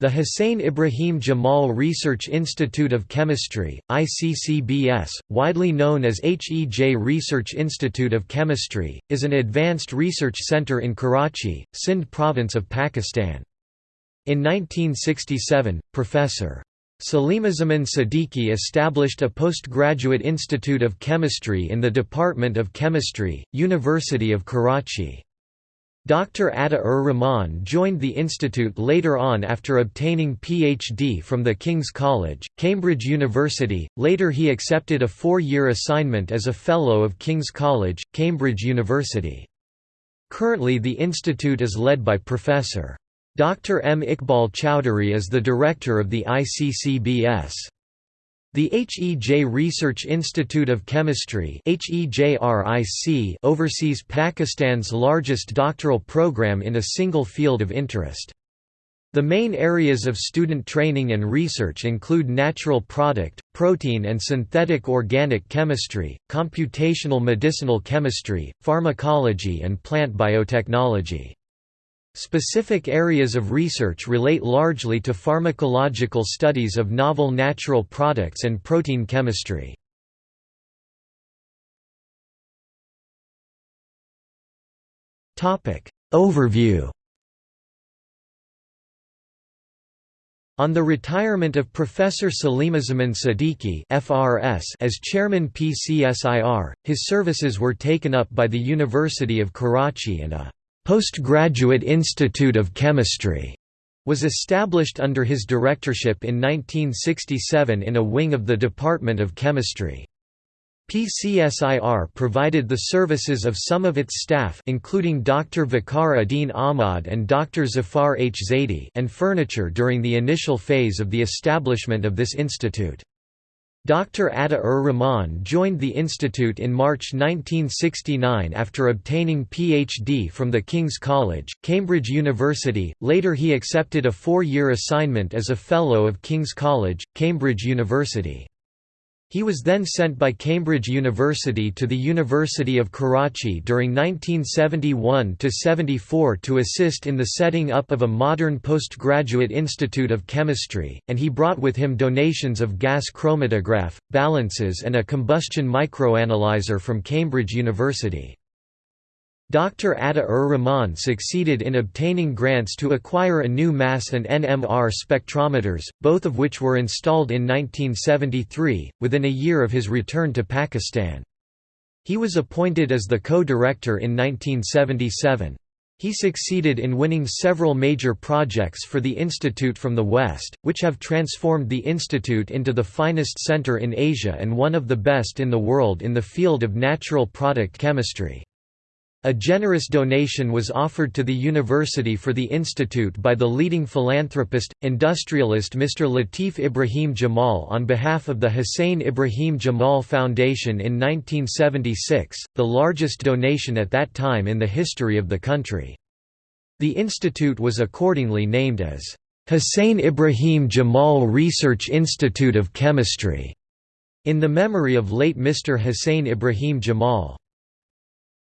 The Hussein Ibrahim Jamal Research Institute of Chemistry, ICCBS, widely known as HEJ Research Institute of Chemistry, is an advanced research center in Karachi, Sindh province of Pakistan. In 1967, Professor. Salimuzzaman Siddiqui established a postgraduate institute of chemistry in the Department of Chemistry, University of Karachi. Dr. Ata-ur-Rahman joined the institute later on after obtaining Ph.D. from the King's College, Cambridge University, later he accepted a four-year assignment as a Fellow of King's College, Cambridge University. Currently the institute is led by Professor. Dr. M. Iqbal Choudhary is the director of the ICCBS. The HEJ Research Institute of Chemistry oversees Pakistan's largest doctoral program in a single field of interest. The main areas of student training and research include natural product, protein and synthetic organic chemistry, computational medicinal chemistry, pharmacology and plant biotechnology. Specific areas of research relate largely to pharmacological studies of novel natural products and protein chemistry. Overview On the retirement of Professor Salimuzzaman Siddiqui FRS as chairman PCSIR, his services were taken up by the University of Karachi and a Postgraduate Institute of Chemistry was established under his directorship in 1967 in a wing of the Department of Chemistry. PCSIR provided the services of some of its staff including Dr. Viqar Uddin Ahmad and Dr. Zafar H. Zaidi and furniture during the initial phase of the establishment of this institute. Dr. Ata-ur-Rahman joined the institute in March 1969 after obtaining Ph.D. from the King's College, Cambridge University, later he accepted a four-year assignment as a Fellow of King's College, Cambridge University. He was then sent by Cambridge University to the University of Karachi during 1971–74 to assist in the setting up of a modern postgraduate institute of chemistry, and he brought with him donations of gas chromatograph, balances and a combustion microanalyzer from Cambridge University. Dr. Ata-ur-Rahman succeeded in obtaining grants to acquire a new mass and NMR spectrometers, both of which were installed in 1973, within a year of his return to Pakistan. He was appointed as the co-director in 1977. He succeeded in winning several major projects for the institute from the West, which have transformed the institute into the finest center in Asia and one of the best in the world in the field of natural product chemistry. A generous donation was offered to the university for the institute by the leading philanthropist, industrialist Mr. Latif Ibrahim Jamal on behalf of the Hussein Ibrahim Jamal Foundation in 1976, the largest donation at that time in the history of the country. The institute was accordingly named as Hussein Ibrahim Jamal Research Institute of Chemistry, in the memory of late Mr. Hussein Ibrahim Jamal.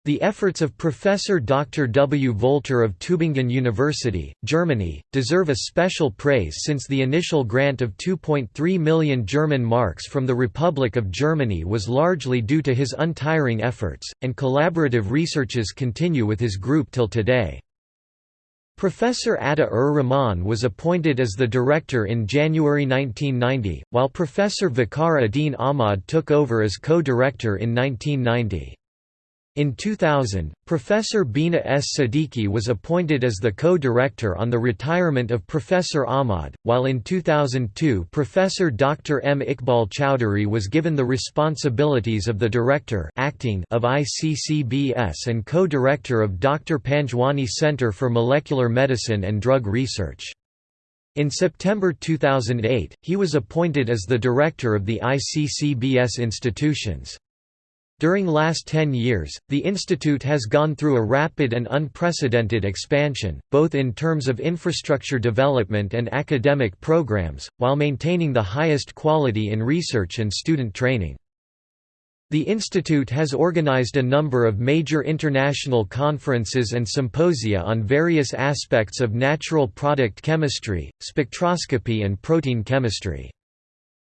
The efforts of Professor Dr. W. Voelter of Tübingen University, Germany, deserve a special praise since the initial grant of 2.3 million German marks from the Republic of Germany was largely due to his untiring efforts, and collaborative researches continue with his group till today. Professor Ata-ur-Rahman was appointed as the director in January 1990, while Professor Viqar Uddin Ahmad took over as co-director in 1990. In 2000, Professor Bina S. Siddiqui was appointed as the co-director on the retirement of Professor Ahmad, while in 2002 Professor Dr. M. Iqbal Choudhary was given the responsibilities of the director acting of ICCBS and co-director of Dr. Panjwani Center for Molecular Medicine and Drug Research. In September 2008, he was appointed as the director of the ICCBS institutions. During last 10 years, the institute has gone through a rapid and unprecedented expansion, both in terms of infrastructure development and academic programs, while maintaining the highest quality in research and student training. The institute has organized a number of major international conferences and symposia on various aspects of natural product chemistry, spectroscopy and protein chemistry.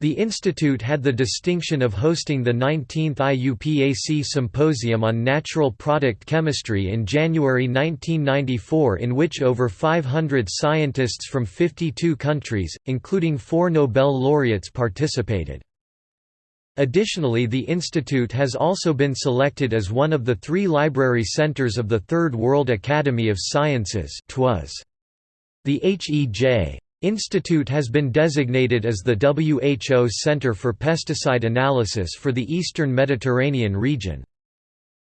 The institute had the distinction of hosting the 19th IUPAC Symposium on Natural Product Chemistry in January 1994 in which over 500 scientists from 52 countries, including four Nobel laureates participated. Additionally the institute has also been selected as one of the three library centers of the Third World Academy of Sciences The HEJ. Institute has been designated as the WHO Center for Pesticide Analysis for the Eastern Mediterranean region.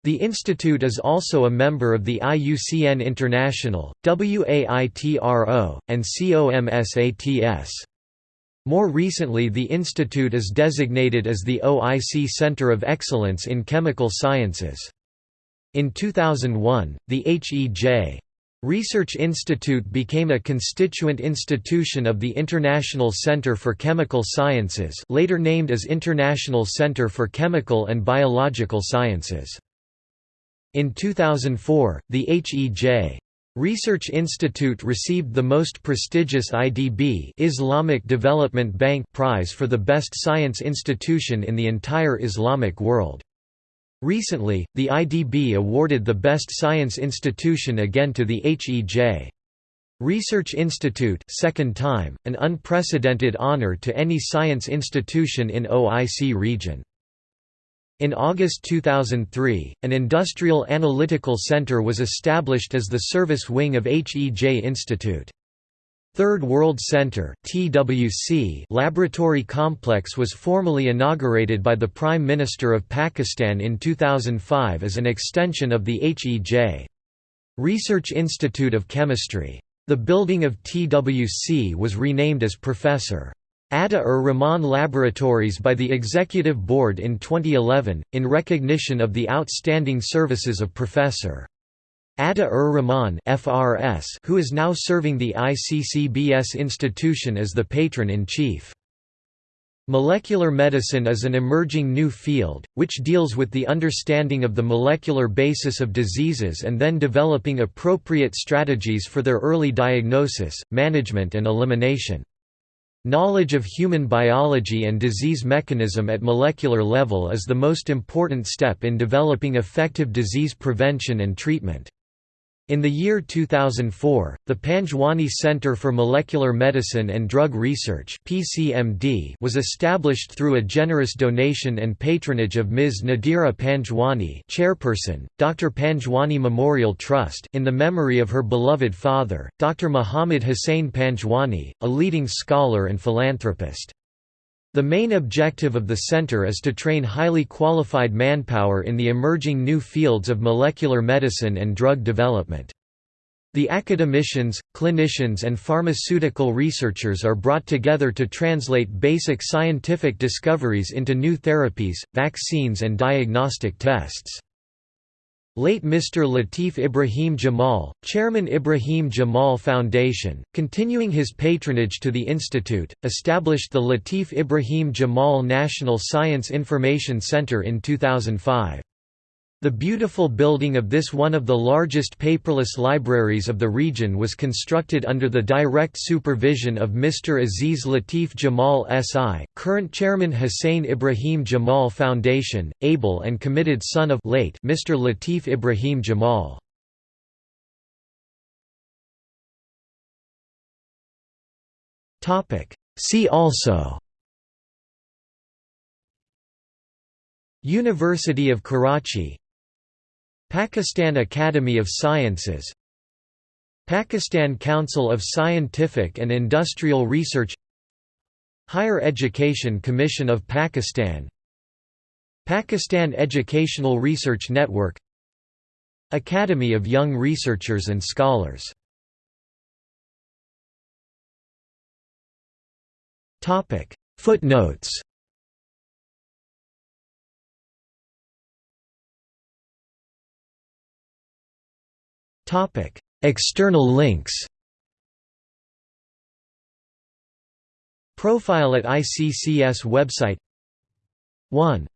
The institute is also a member of the IUCN International, WAITRO, and COMSATS. More recently the institute is designated as the OIC Center of Excellence in Chemical Sciences. In 2001, the HEJ Research Institute became a constituent institution of the International Center for Chemical Sciences later named as International Center for Chemical and Biological Sciences. In 2004, the HEJ Research Institute received the most prestigious IDB Islamic Development Bank prize for the best science institution in the entire Islamic world. Recently, the IDB awarded the best science institution again to the HEJ. Research Institute second time, an unprecedented honor to any science institution in OIC region. In August 2003, an Industrial Analytical Center was established as the service wing of HEJ Institute. Third World Center TWC laboratory complex was formally inaugurated by the Prime Minister of Pakistan in 2005 as an extension of the HEJ. Research Institute of Chemistry. The building of TWC was renamed as Professor. Ata-ur-Rahman Laboratories by the Executive Board in 2011, in recognition of the outstanding services of Professor. Ata-ur-Rahman who is now serving the ICCBS institution as the patron-in-chief. Molecular medicine is an emerging new field, which deals with the understanding of the molecular basis of diseases and then developing appropriate strategies for their early diagnosis, management and elimination. Knowledge of human biology and disease mechanism at molecular level is the most important step in developing effective disease prevention and treatment. In the year 2004, the Panjwani Center for Molecular Medicine and Drug Research (PCMD) was established through a generous donation and patronage of Ms. Nadira Panjwani, chairperson, Dr. Panjwani Memorial Trust, in the memory of her beloved father, Dr. Muhammad Hussain Panjwani, a leading scholar and philanthropist. The main objective of the center is to train highly qualified manpower in the emerging new fields of molecular medicine and drug development. The academicians, clinicians and pharmaceutical researchers are brought together to translate basic scientific discoveries into new therapies, vaccines and diagnostic tests. Late Mr. Latif Ibrahim Jamal, Chairman Ibrahim Jamal Foundation, continuing his patronage to the institute, established the Latif Ibrahim Jamal National Science Information Center in 2005. The beautiful building of this one of the largest paperless libraries of the region was constructed under the direct supervision of Mr. Aziz Latif Jamal SI, current chairman Hussein Ibrahim Jamal Foundation, able and committed son of late Mr. Latif Ibrahim Jamal. See also University of Karachi Pakistan Academy of Sciences Pakistan Council of Scientific and Industrial Research Higher Education Commission of Pakistan Pakistan Educational Research Network Academy of Young Researchers and Scholars. Footnotes External links Profile at ICCS website 1